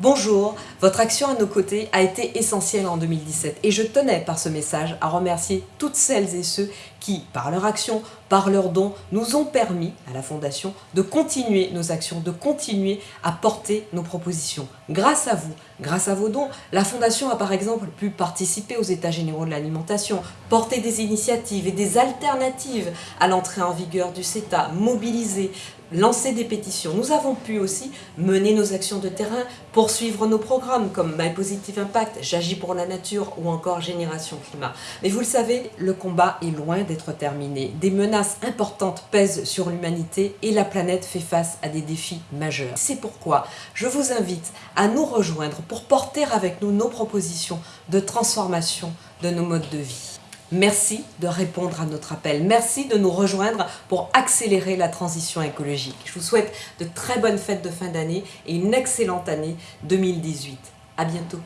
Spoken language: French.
Bonjour, votre action à nos côtés a été essentielle en 2017 et je tenais par ce message à remercier toutes celles et ceux qui, par leur action, par leurs dons, nous ont permis à la Fondation de continuer nos actions, de continuer à porter nos propositions. Grâce à vous, grâce à vos dons, la Fondation a par exemple pu participer aux États généraux de l'alimentation, porter des initiatives et des alternatives à l'entrée en vigueur du CETA, mobiliser, lancer des pétitions. Nous avons pu aussi mener nos actions de terrain, poursuivre nos programmes comme My Positive Impact, J'agis pour la nature ou encore Génération Climat. Mais vous le savez, le combat est loin d'être terminé. Des menaces importantes pèsent sur l'humanité et la planète fait face à des défis majeurs. C'est pourquoi je vous invite à nous rejoindre pour porter avec nous nos propositions de transformation de nos modes de vie. Merci de répondre à notre appel. Merci de nous rejoindre pour accélérer la transition écologique. Je vous souhaite de très bonnes fêtes de fin d'année et une excellente année 2018. À bientôt.